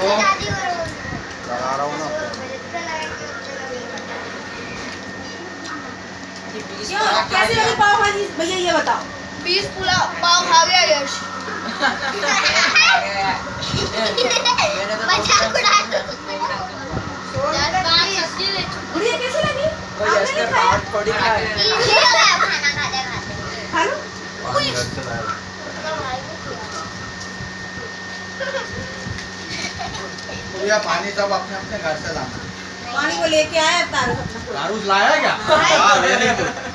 हो लगा रहा हूँ ना कैसे लगी पाव भाजी? भैया ये बताओ। बीस पुलाव पाव खा गया यश। कैसे लगी? थोड़ी खाई खाना खाते खाते खा लो पानी घर से लाया तो पानी सब अपने अपने घर से लाना। पानी को लेके आया तारू अपना। लाया क्या? हाँ। गुड